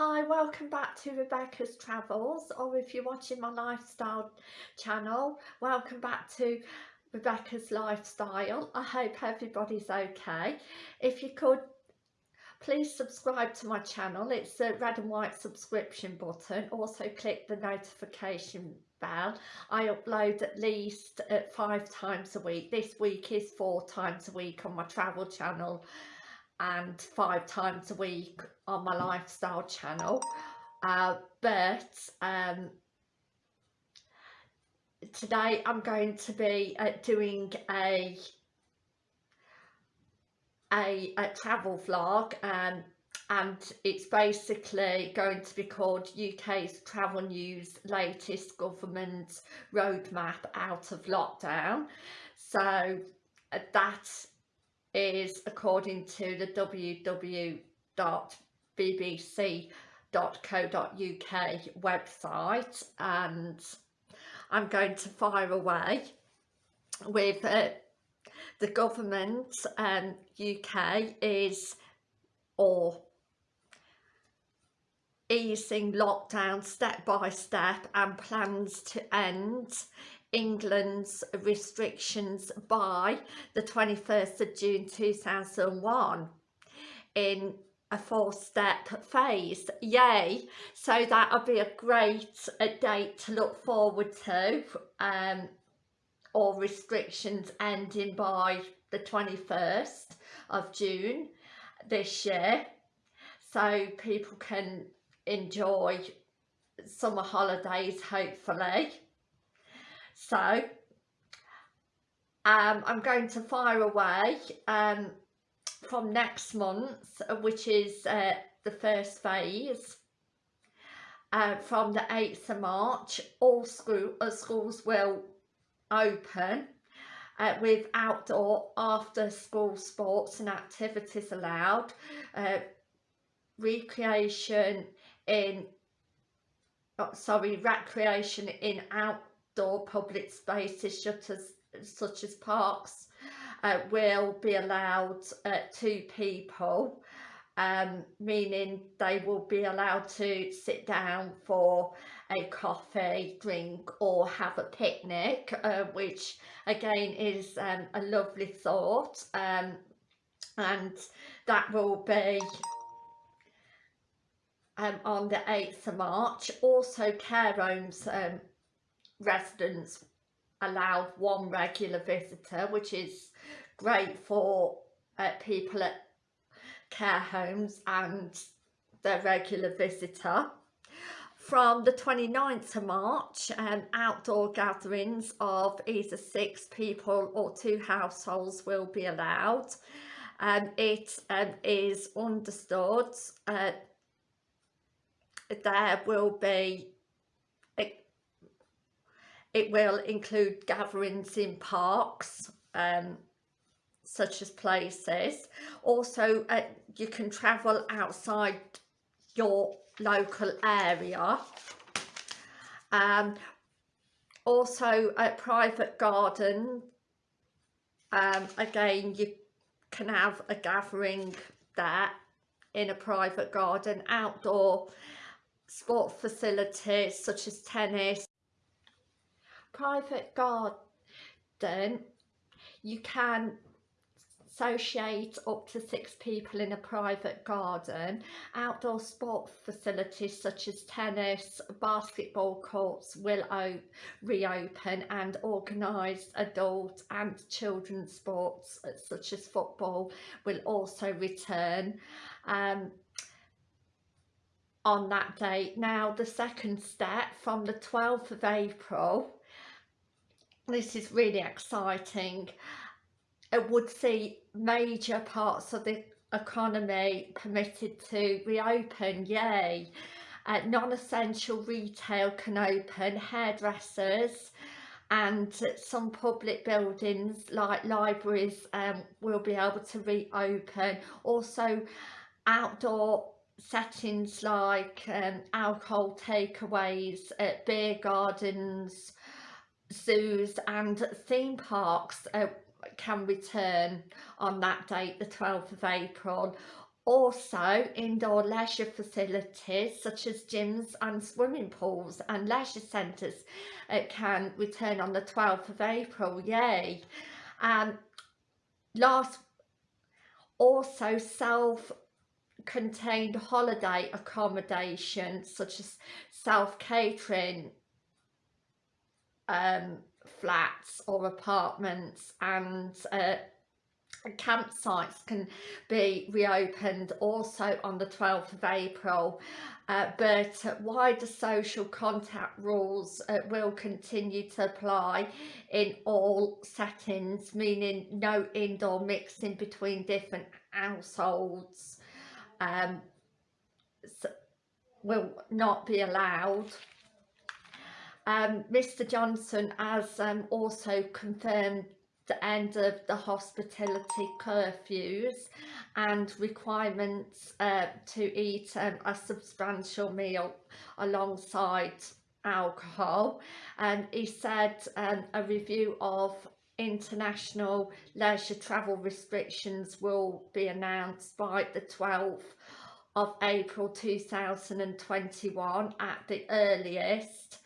Hi, welcome back to Rebecca's Travels or if you're watching my lifestyle channel, welcome back to Rebecca's Lifestyle. I hope everybody's okay. If you could please subscribe to my channel, it's the red and white subscription button. Also click the notification bell. I upload at least uh, five times a week. This week is four times a week on my travel channel and five times a week on my lifestyle channel. Uh, but um, today I'm going to be uh, doing a, a, a travel vlog um, and it's basically going to be called UK's Travel News latest government roadmap out of lockdown. So uh, that is according to the www.bbc.co.uk website and I'm going to fire away with uh, the government um, UK is or easing lockdown step by step and plans to end England's restrictions by the 21st of June 2001 in a four-step phase. Yay! So that'll be a great a date to look forward to um or restrictions ending by the 21st of June this year. So people can enjoy summer holidays hopefully so um, I'm going to fire away um, from next month, which is uh, the first phase. Uh, from the 8th of March, all school, uh, schools will open uh, with outdoor after school sports and activities allowed. Uh, recreation in, oh, sorry, recreation in out outdoor public spaces such as, parks uh, will be allowed uh, two people um, meaning they will be allowed to sit down for a coffee, drink or have a picnic uh, which again is um, a lovely thought um, and that will be um, on the 8th of March. Also care homes um, residents allowed one regular visitor which is great for uh, people at care homes and their regular visitor. From the 29th of March um, outdoor gatherings of either six people or two households will be allowed. Um, it um, is understood uh, there will be it will include gatherings in parks, um, such as places. Also, uh, you can travel outside your local area. Um, also, a private garden. Um, again, you can have a gathering there in a private garden, outdoor sport facilities such as tennis, private garden you can associate up to six people in a private garden. Outdoor sport facilities such as tennis, basketball courts will reopen and organised adult and children's sports such as football will also return um, on that date. Now the second step from the 12th of April this is really exciting. It would see major parts of the economy permitted to reopen, yay. Uh, Non-essential retail can open, hairdressers and some public buildings like libraries um, will be able to reopen. Also outdoor settings like um, alcohol takeaways, beer gardens, zoos and theme parks uh, can return on that date the 12th of April also indoor leisure facilities such as gyms and swimming pools and leisure centres uh, can return on the 12th of April, yay! Um, last also self contained holiday accommodation such as self-catering um, flats or apartments and uh, campsites can be reopened also on the 12th of April. Uh, but wider social contact rules uh, will continue to apply in all settings meaning no indoor mixing between different households. Um, so will not be allowed um, Mr Johnson has um, also confirmed the end of the hospitality curfews and requirements uh, to eat um, a substantial meal alongside alcohol. And he said um, a review of international leisure travel restrictions will be announced by the 12th of April 2021 at the earliest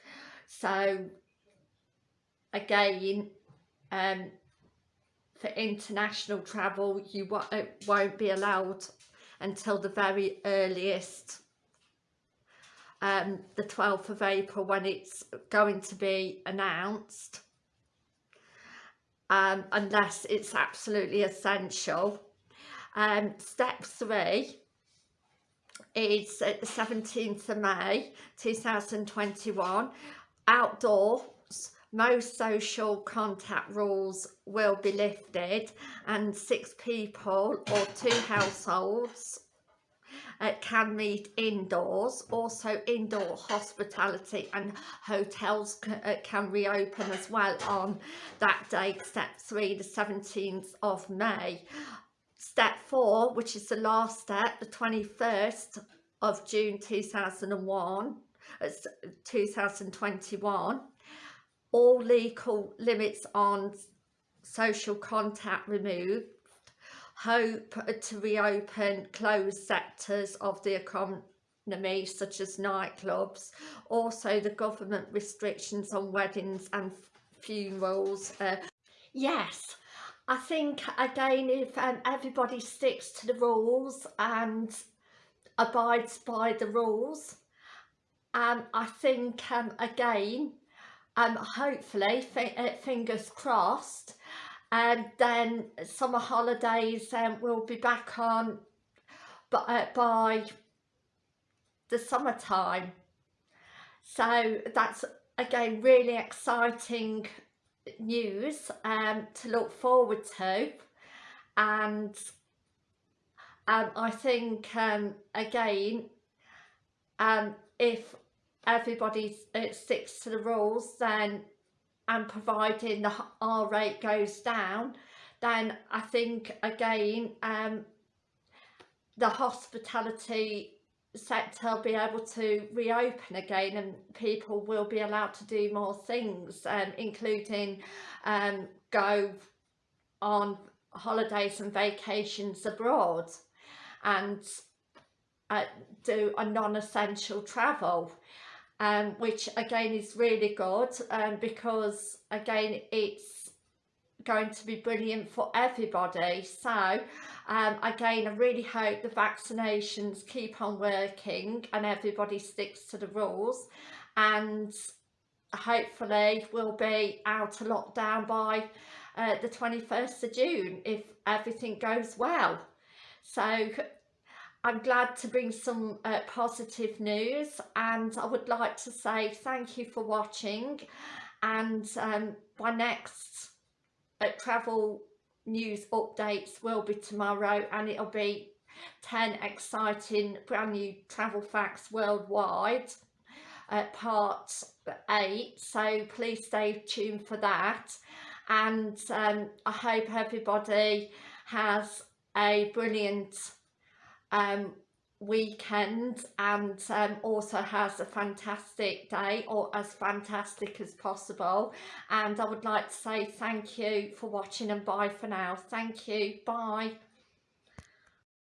so again um, for international travel you won't be allowed until the very earliest um, the 12th of April when it's going to be announced um, unless it's absolutely essential. Um, step three is the 17th of May 2021 outdoor most social contact rules will be lifted and six people or two households uh, can meet indoors. Also indoor hospitality and hotels can, uh, can reopen as well on that day step 3 the 17th of May. Step 4 which is the last step the 21st of June 2001 uh, 2021 all legal limits on social contact removed, hope to reopen closed sectors of the economy such as nightclubs, also the government restrictions on weddings and funerals. Uh, yes, I think again if um, everybody sticks to the rules and abides by the rules, um, I think um, again um, hopefully, uh, fingers crossed, and then summer holidays um, will be back on but, uh, by the summertime. So that's again really exciting news um, to look forward to and um, I think um, again um, if everybody uh, sticks to the rules then and providing the R rate goes down then I think again um, the hospitality sector will be able to reopen again and people will be allowed to do more things um, including um, go on holidays and vacations abroad and uh, do a non-essential travel um, which again is really good um, because again it's going to be brilliant for everybody. So um, again I really hope the vaccinations keep on working and everybody sticks to the rules. And hopefully we'll be out of lockdown by uh, the 21st of June if everything goes well. So I'm glad to bring some uh, positive news and I would like to say thank you for watching and um, my next uh, travel news updates will be tomorrow and it'll be 10 exciting brand new travel facts worldwide uh, part 8 so please stay tuned for that. And um, I hope everybody has a brilliant um, weekend and um, also has a fantastic day or as fantastic as possible. And I would like to say thank you for watching and bye for now. Thank you. Bye